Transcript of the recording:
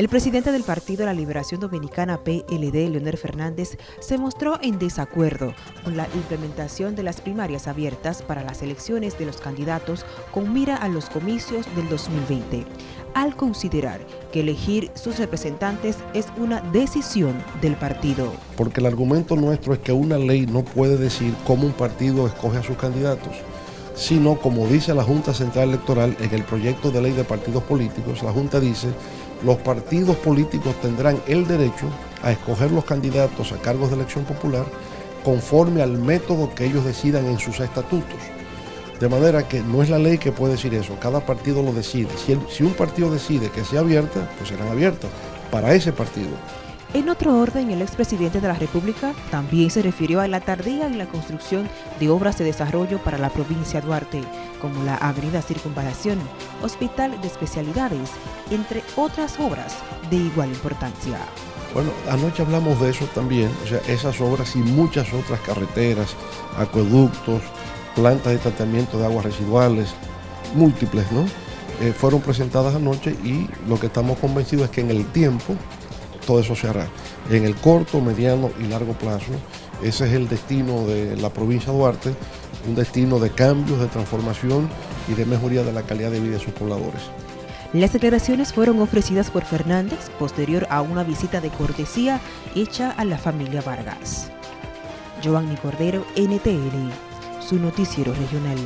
El presidente del Partido de la Liberación Dominicana PLD, Leonel Fernández, se mostró en desacuerdo con la implementación de las primarias abiertas para las elecciones de los candidatos con mira a los comicios del 2020, al considerar que elegir sus representantes es una decisión del partido. Porque el argumento nuestro es que una ley no puede decir cómo un partido escoge a sus candidatos sino como dice la Junta Central Electoral en el proyecto de ley de partidos políticos, la Junta dice los partidos políticos tendrán el derecho a escoger los candidatos a cargos de elección popular conforme al método que ellos decidan en sus estatutos. De manera que no es la ley que puede decir eso, cada partido lo decide. Si, si un partido decide que sea abierta, pues serán abiertas para ese partido. En otro orden, el expresidente de la República también se refirió a la tardía en la construcción de obras de desarrollo para la provincia de Duarte, como la Avenida Circunvalación, Hospital de Especialidades, entre otras obras de igual importancia. Bueno, anoche hablamos de eso también, o sea, esas obras y muchas otras carreteras, acueductos, plantas de tratamiento de aguas residuales, múltiples, ¿no? Eh, fueron presentadas anoche y lo que estamos convencidos es que en el tiempo todo eso se hará. En el corto, mediano y largo plazo, ese es el destino de la provincia de Duarte, un destino de cambios, de transformación y de mejoría de la calidad de vida de sus pobladores. Las declaraciones fueron ofrecidas por Fernández posterior a una visita de cortesía hecha a la familia Vargas. Giovanni Cordero, NTN, su noticiero regional.